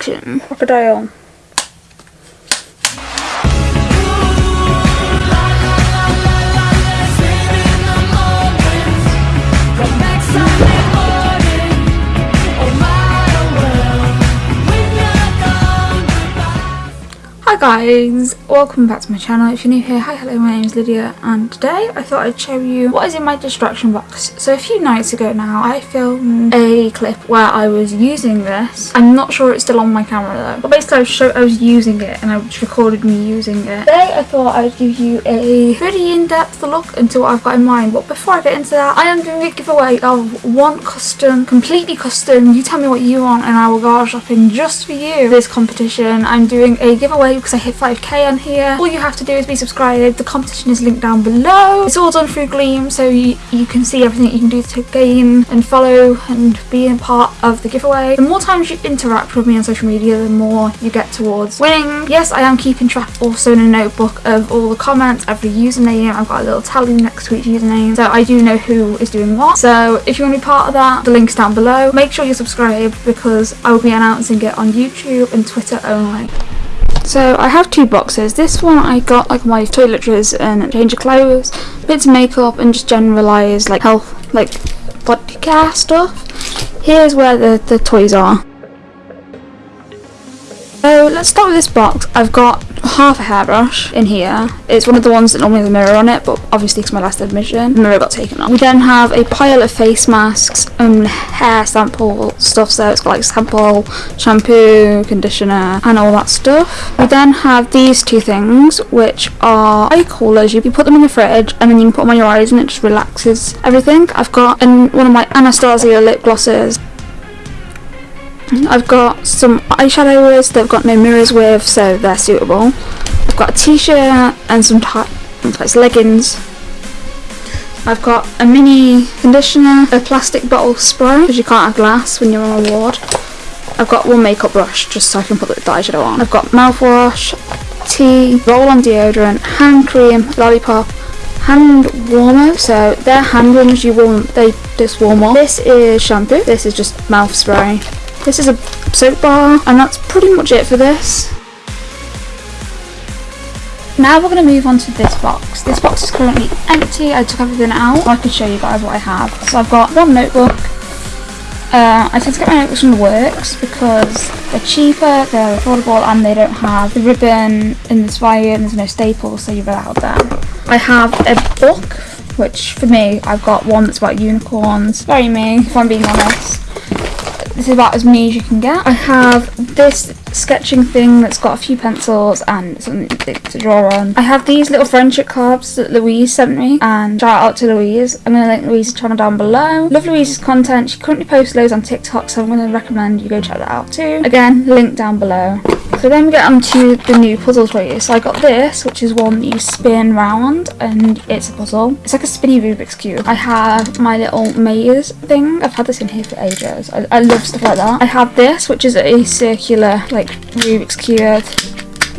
Action. Crocodile. Hi guys, welcome back to my channel. If you're new here, hi, hello, my name is Lydia and today I thought I'd show you what is in my distraction box. So a few nights ago now, I filmed a clip where I was using this. I'm not sure it's still on my camera though. But basically I was, show I was using it and I recorded me using it. Today I thought I'd give you a pretty in-depth look into what I've got in mind. But before I get into that, I am doing a giveaway of one custom, completely custom, you tell me what you want and I will go shopping just for you. This competition, I'm doing a giveaway because I hit 5k on here. All you have to do is be subscribed. The competition is linked down below. It's all done through Gleam so you, you can see everything you can do to gain and follow and be a part of the giveaway. The more times you interact with me on social media, the more you get towards winning. Yes, I am keeping track also in a notebook of all the comments, every username. I've got a little tally next to each username so I do know who is doing what. So if you want to be part of that, the link's down below. Make sure you're subscribed because I will be announcing it on YouTube and Twitter only. So I have two boxes. This one I got like my toiletries and change of clothes, bits of makeup and just generalised like health, like body care stuff. Here's where the, the toys are. So let's start with this box. I've got half a hairbrush in here. It's one of the ones that normally has a mirror on it, but obviously it's my last admission, the mirror got taken off. We then have a pile of face masks and hair sample stuff, so it's got like sample, shampoo, conditioner, and all that stuff. We then have these two things, which are eye coolers. You put them in the fridge, and then you can put them on your eyes, and it just relaxes everything. I've got an, one of my Anastasia lip glosses I've got some eyeshadows that I've got no mirrors with, so they're suitable. I've got a t-shirt and some tights leggings. I've got a mini conditioner, a plastic bottle spray, because you can't have glass when you're on a ward. I've got one makeup brush, just so I can put the eyeshadow on. I've got mouthwash, tea, roll-on deodorant, hand cream, lollipop, hand warmer so they're hand warmers you warm they just warm up this is shampoo this is just mouth spray this is a soap bar and that's pretty much it for this. Now we're going to move on to this box. This box is currently empty. I took everything out. I could show you guys what I have. So I've got one notebook. Uh, I tend to get my notebooks from the works because they're cheaper, they're affordable and they don't have the ribbon in this and there's no staples so you're allowed there. I have a book which for me I've got one that's about unicorns. Very me if I'm being honest. This is about as me as you can get. I have this sketching thing that's got a few pencils and something to draw on. I have these little friendship cards that Louise sent me and shout out to Louise. I'm going to link Louise's channel down below. Love Louise's content. She currently posts loads on TikTok so I'm going to recommend you go check that out too. Again, link down below. So then we get on to the new puzzles for you. So I got this, which is one that you spin round and it's a puzzle. It's like a spinny Rubik's Cube. I have my little maze thing. I've had this in here for ages. I, I love stuff like that. I have this, which is a circular, like, Rubik's Cube.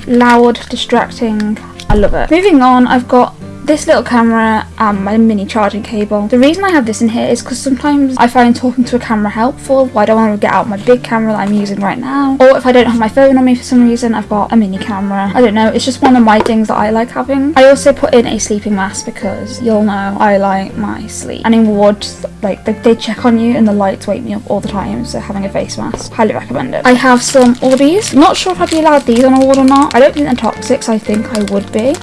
Loud, distracting. I love it. Moving on, I've got this little camera and my mini charging cable. The reason I have this in here is because sometimes I find talking to a camera helpful, but I don't want to get out my big camera that I'm using right now. Or if I don't have my phone on me for some reason, I've got a mini camera. I don't know, it's just one of my things that I like having. I also put in a sleeping mask because you'll know I like my sleep. And in wards, like they, they check on you and the lights wake me up all the time, so having a face mask, highly recommend it. I have some Orbeez. Not sure if I'd be allowed these on a ward or not. I don't think they're toxic, so I think I would be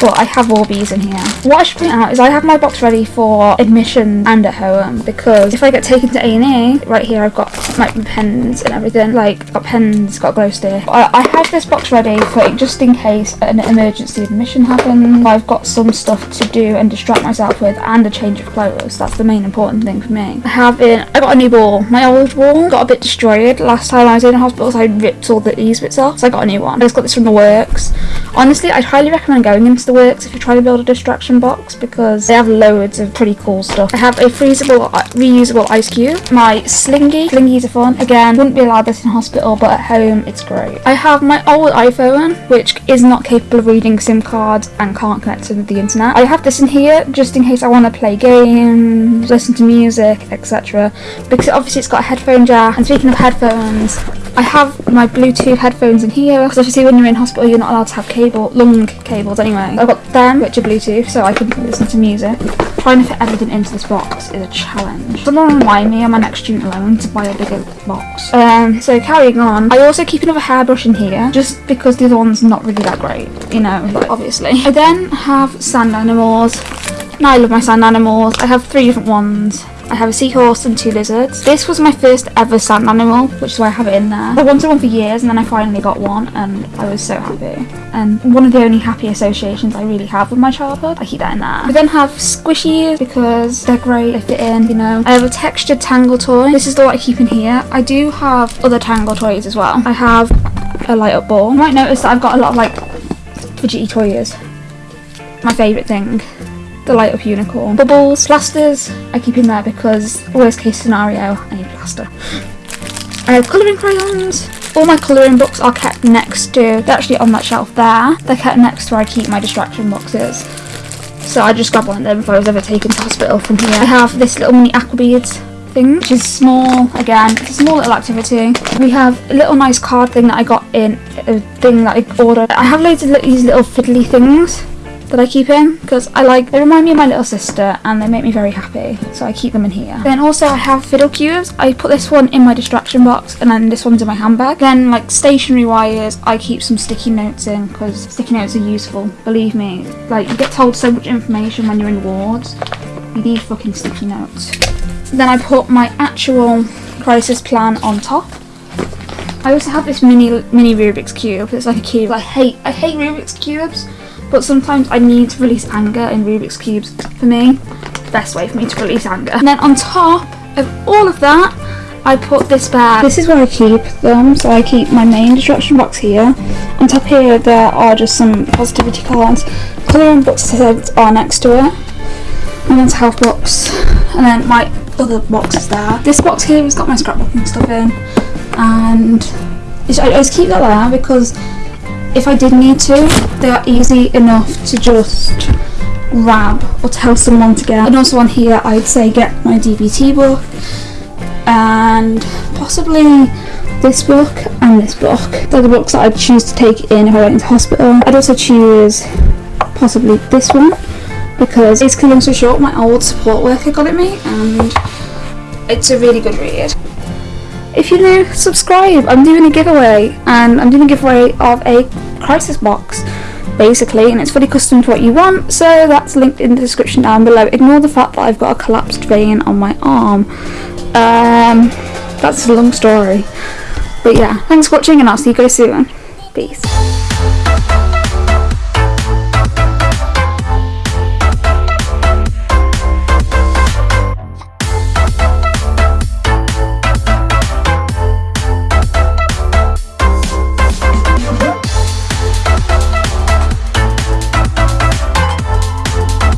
but I have Orbeez in here. What I should point out is I have my box ready for admission and at home because if I get taken to A&E, right here I've got my pens and everything, like got pens, got glow stick. I, I have this box ready for just in case an emergency admission happens. I've got some stuff to do and distract myself with and a change of clothes. That's the main important thing for me. I have been, I got a new ball. My old ball got a bit destroyed last time I was in hospital so I ripped all the these bits off so I got a new one. I just got this from the works. Honestly, I'd highly recommend going into the works if you're trying to build a distraction box because they have loads of pretty cool stuff. I have a freezable, uh, reusable ice cube. My Slinky. Slinkies are fun. Again, wouldn't be allowed this in hospital, but at home it's great. I have my old iPhone, which is not capable of reading SIM cards and can't connect to the internet. I have this in here just in case I want to play games, listen to music, etc. Because obviously it's got a headphone jack. And speaking of headphones, I have my Bluetooth headphones in here because obviously when you're in hospital you're not allowed to have cable, long cables anyway. I've got them which are Bluetooth so I can listen to music. Trying to fit everything into this box is a challenge. Someone remind me on my next student loan to buy a bigger box. Um, so carrying on, I also keep another hairbrush in here just because the other one's not really that great, you know, like obviously. I then have sand animals. Now I love my sand animals. I have three different ones. I have a seahorse and two lizards. This was my first ever sand animal, which is why I have it in there. I wanted one for years and then I finally got one and I was so happy. And one of the only happy associations I really have with my childhood. I keep that in there. I then have squishies because they're great, they fit in, you know. I have a textured tangle toy. This is the one I keep in here. I do have other tangle toys as well. I have a light up ball. You might notice that I've got a lot of like fidgety toys. My favourite thing the light up unicorn. Bubbles, plasters, I keep in there because worst case scenario, I need plaster. I have colouring crayons. All my colouring books are kept next to, they're actually on that shelf there. They're kept next to where I keep my distraction boxes. So I just grab one of them if I was ever taken to hospital from here. I have this little mini aqua beads thing, which is small, again, it's a small little activity. We have a little nice card thing that I got in, a thing that I ordered. I have loads of these little fiddly things that I keep in because I like they remind me of my little sister and they make me very happy so I keep them in here. Then also I have fiddle cubes. I put this one in my distraction box and then this one's in my handbag. Then like stationary wires I keep some sticky notes in because sticky notes are useful believe me. Like you get told so much information when you're in wards. You need fucking sticky notes. Then I put my actual crisis plan on top. I also have this mini mini Rubik's cube. It's like a cube. I hate I hate Rubik's cubes but sometimes I need to release anger in Rubik's Cubes. For me, the best way for me to release anger. And then on top of all of that, I put this bag. This is where I keep them, so I keep my main distraction box here. On top here, there are just some positivity cards. Colouring books are next to it. And then health box, And then my other box is there. This box here has got my scrapbooking stuff in. And I just keep that there because if I did need to, they are easy enough to just grab or tell someone to get. And also on here, I'd say get my DBT book and possibly this book and this book. They're the books that I'd choose to take in if I went into hospital. I'd also choose possibly this one because it's long so short my old support worker got it me and it's a really good read. If you're new, subscribe. I'm doing a giveaway and I'm doing a giveaway of a crisis box basically and it's fully custom to what you want so that's linked in the description down below. Ignore the fact that I've got a collapsed vein on my arm. Um, that's a long story. But yeah, thanks for watching and I'll see you guys soon. Peace.